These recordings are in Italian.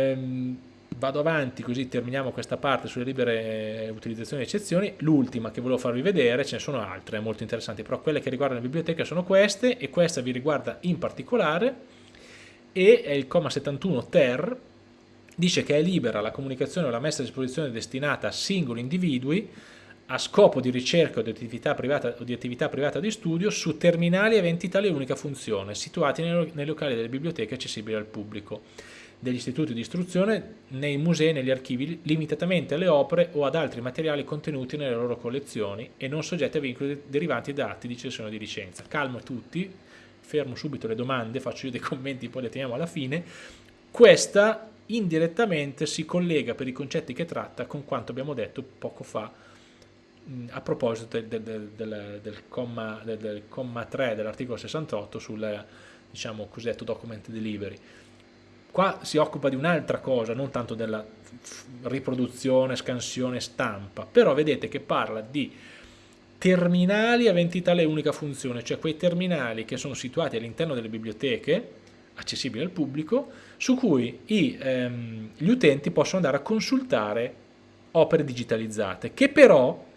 Ehm, vado avanti così terminiamo questa parte sulle libere utilizzazioni e eccezioni. L'ultima che volevo farvi vedere, ce ne sono altre molto interessanti, però quelle che riguardano la biblioteca sono queste e questa vi riguarda in particolare e è il comma 71 ter dice che è libera la comunicazione o la messa a disposizione destinata a singoli individui a scopo di ricerca o di attività privata, o di, attività privata di studio su terminali aventi tale unica funzione, situati nei, nei locali delle biblioteche accessibili al pubblico, degli istituti di istruzione, nei musei e negli archivi, limitatamente alle opere o ad altri materiali contenuti nelle loro collezioni e non soggetti a vincoli derivanti da atti di cessione di licenza. Calmo tutti, fermo subito le domande, faccio io dei commenti, poi le teniamo alla fine. Questa indirettamente si collega per i concetti che tratta con quanto abbiamo detto poco fa a proposito del, del, del, del comma, comma, 3 dell'articolo 68 sul diciamo, cosiddetto document delivery. Qua si occupa di un'altra cosa, non tanto della riproduzione, scansione, stampa, però vedete che parla di terminali aventi tale unica funzione, cioè quei terminali che sono situati all'interno delle biblioteche, accessibili al pubblico, su cui i, ehm, gli utenti possono andare a consultare opere digitalizzate, che però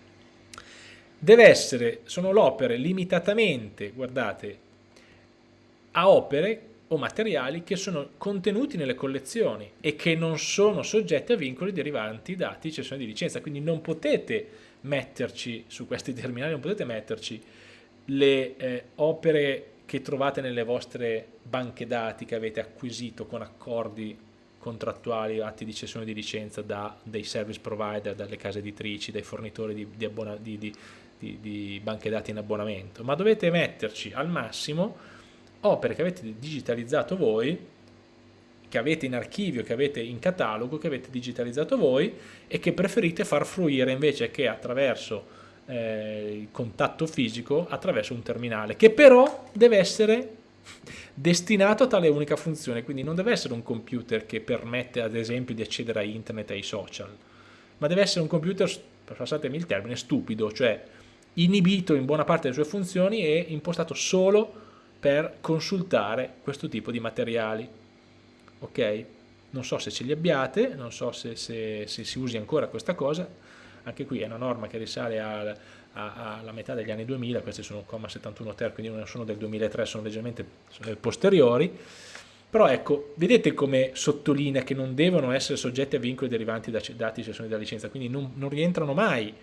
deve essere, sono l'opere limitatamente, guardate, a opere o materiali che sono contenuti nelle collezioni e che non sono soggetti a vincoli derivanti da cessione di licenza, quindi non potete metterci su questi terminali, non potete metterci le eh, opere che trovate nelle vostre banche dati che avete acquisito con accordi contrattuali, atti di cessione di licenza da dei service provider, dalle case editrici, dai fornitori di, di, di, di di, banche dati in abbonamento, ma dovete metterci al massimo opere che avete digitalizzato voi, che avete in archivio, che avete in catalogo, che avete digitalizzato voi e che preferite far fruire invece che attraverso eh, il contatto fisico, attraverso un terminale, che però deve essere destinato a tale unica funzione, quindi non deve essere un computer che permette ad esempio di accedere a internet e ai social, ma deve essere un computer, passatemi il termine, stupido, cioè inibito in buona parte delle sue funzioni e impostato solo per consultare questo tipo di materiali. Ok? Non so se ce li abbiate, non so se, se, se si usi ancora questa cosa, anche qui è una norma che risale al, a, alla metà degli anni 2000, questi sono 71 ter, quindi non sono del 2003, sono leggermente posteriori, però ecco, vedete come sottolinea che non devono essere soggetti a vincoli derivanti da dati di cessione della licenza, quindi non, non rientrano mai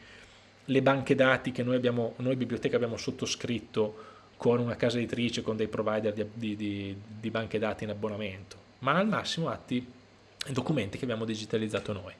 le banche dati che noi, abbiamo, noi biblioteca abbiamo sottoscritto con una casa editrice, con dei provider di, di, di, di banche dati in abbonamento, ma al massimo atti e documenti che abbiamo digitalizzato noi.